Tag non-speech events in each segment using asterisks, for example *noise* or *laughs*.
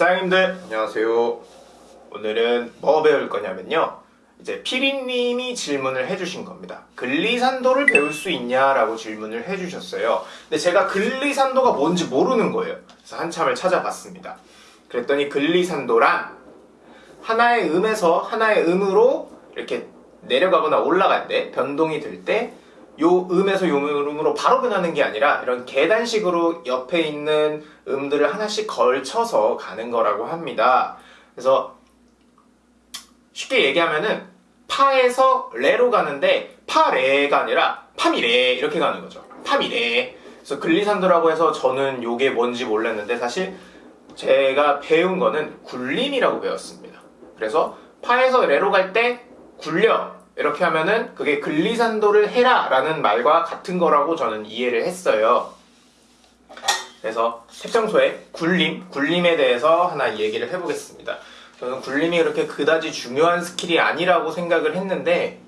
사장님들 안녕하세요. 오늘은 뭐 배울 거냐면요. 이제 피리님이 질문을 해주신 겁니다. 글리산도를 배울 수 있냐라고 질문을 해주셨어요. 근데 제가 글리산도가 뭔지 모르는 거예요. 그래서 한참을 찾아봤습니다. 그랬더니 글리산도란 하나의 음에서 하나의 음으로 이렇게 내려가거나 올라갈 때 변동이 될 때 요 음에서 요 음으로 바로 변하는 게 아니라 이런 계단식으로 옆에 있는 음들을 하나씩 걸쳐서 가는 거라고 합니다. 그래서 쉽게 얘기하면은 파에서 레로 가는데 파레가 아니라 파미레 이렇게 가는 거죠. 파미레. 그래서 글리산도라고 해서 저는 요게 뭔지 몰랐는데 사실 제가 배운 거는 굴림이라고 배웠습니다. 그래서 파에서 레로 갈 때 굴려 이렇게 하면은 그게 글리산도를 해라 라는 말과 같은 거라고 저는 이해를 했어요. 그래서 태평소에 굴림, 굴림에 대해서 하나 얘기를 해보겠습니다. 저는 굴림이 그렇게 그다지 중요한 스킬이 아니라고 생각을 했는데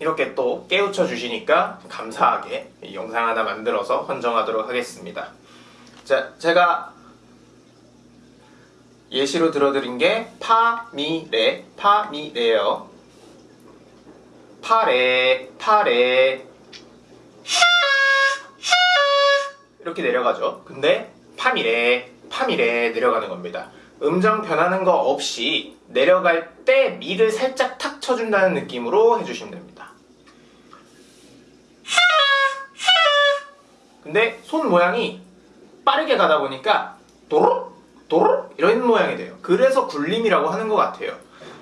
이렇게 또 깨우쳐 주시니까 감사하게 이 영상 하나 만들어서 헌정하도록 하겠습니다. 자, 제가 예시로 들어드린 게 파 미 레, 파 미 레요. 파레, 파레. 이렇게 내려가죠. 근데 파미레, 파미레 내려가는 겁니다. 음정 변하는 거 없이 내려갈 때 미를 살짝 탁 쳐준다는 느낌으로 해주시면 됩니다. 근데 손 모양이 빠르게 가다 보니까 도로 도로 이런 모양이 돼요. 그래서 굴림이라고 하는 것 같아요.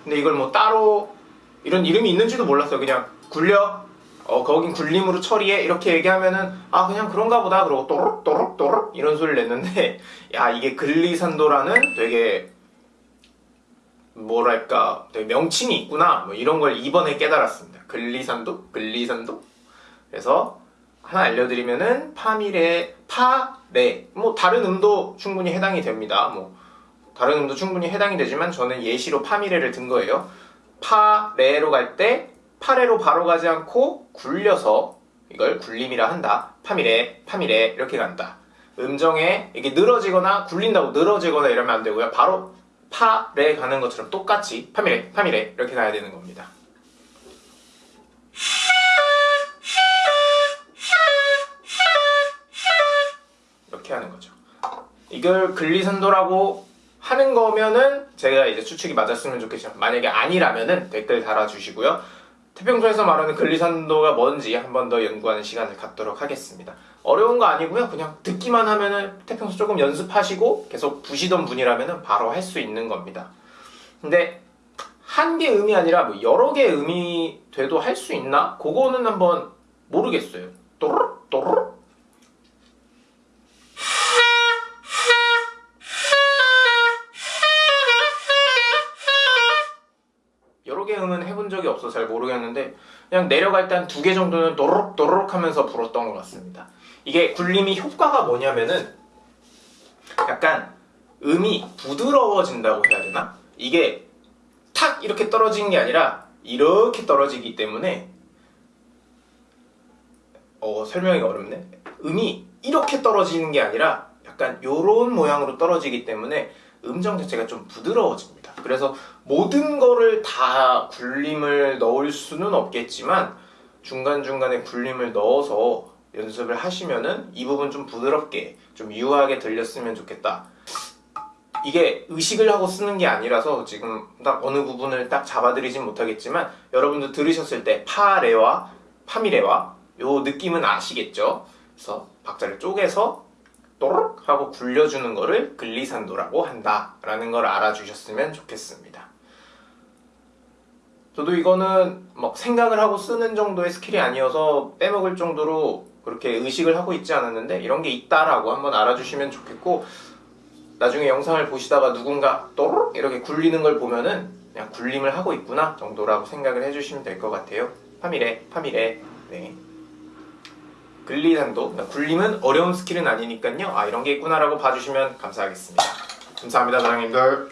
근데 이걸 뭐 따로 이런 이름이 있는지도 몰랐어요. 그냥 굴려 어 거긴 굴림으로 처리해 이렇게 얘기하면은 아 그냥 그런가 보다 그러고 또록 또록 또록 이런 소리를 냈는데 *laughs* 야 이게 글리산도라는 되게 뭐랄까 되게 명칭이 있구나 뭐 이런 걸 이번에 깨달았습니다. 글리산도 글리산도 그래서 하나 알려드리면은 파미레 파레 뭐 다른 음도 충분히 해당이 됩니다. 뭐 다른 음도 충분히 해당이 되지만 저는 예시로 파미레를 든 거예요. 파레로 갈 때 파레로 바로 가지 않고 굴려서 이걸 굴림이라 한다. 파미레, 파미레 이렇게 간다. 음정에 이게 늘어지거나 굴린다고 늘어지거나 이러면 안 되고요. 바로 파레 가는 것처럼 똑같이 파미레, 파미레 이렇게 가야 되는 겁니다. 이렇게 하는 거죠. 이걸 글리산도라고 하는 거면은 제가 이제 추측이 맞았으면 좋겠지만 만약에 아니라면은 댓글 달아주시고요. 태평소에서 말하는 글리산도가 뭔지 한 번 더 연구하는 시간을 갖도록 하겠습니다. 어려운 거 아니고요. 그냥 듣기만 하면은 태평소 조금 연습하시고 계속 부시던 분이라면은 바로 할 수 있는 겁니다. 근데 한개 음이 아니라 뭐 여러 개 음이 돼도 할 수 있나? 그거는 한번 모르겠어요. 또르륵 여러 개 음은 해본 적이 없어 잘 모르겠는데 그냥 내려갈 때 한 두 개 정도는 도로록 도로록 하면서 불었던 것 같습니다. 이게 굴림이 효과가 뭐냐면은 약간 음이 부드러워진다고 해야 되나? 이게 탁 이렇게 떨어지는 게 아니라 이렇게 떨어지기 때문에 어 설명이 어렵네. 음이 이렇게 떨어지는 게 아니라 약간 요런 모양으로 떨어지기 때문에 음정 자체가 좀 부드러워집니다. 그래서 모든 거를 다 굴림을 넣을 수는 없겠지만 중간중간에 굴림을 넣어서 연습을 하시면은 이 부분 좀 부드럽게 좀 유하게 들렸으면 좋겠다. 이게 의식을 하고 쓰는 게 아니라서 지금 딱 어느 부분을 딱 잡아드리진 못하겠지만 여러분도 들으셨을 때 파레와 파미레와 요 느낌은 아시겠죠? 그래서 박자를 쪼개서 또록 하고 굴려주는 거를 글리산도라고 한다 라는 걸 알아주셨으면 좋겠습니다. 저도 이거는 막 생각을 하고 쓰는 정도의 스킬이 아니어서 빼먹을 정도로 그렇게 의식을 하고 있지 않았는데 이런 게 있다라고 한번 알아주시면 좋겠고 나중에 영상을 보시다가 누군가 또록 이렇게 굴리는 걸 보면은 그냥 굴림을 하고 있구나 정도라고 생각을 해주시면 될 것 같아요. 파미레, 파미레, 네. 글리단도 그러니까 굴림은 어려운 스킬은 아니니까요. 아 이런 게 있구나라고 봐주시면 감사하겠습니다. 감사합니다 사장님들.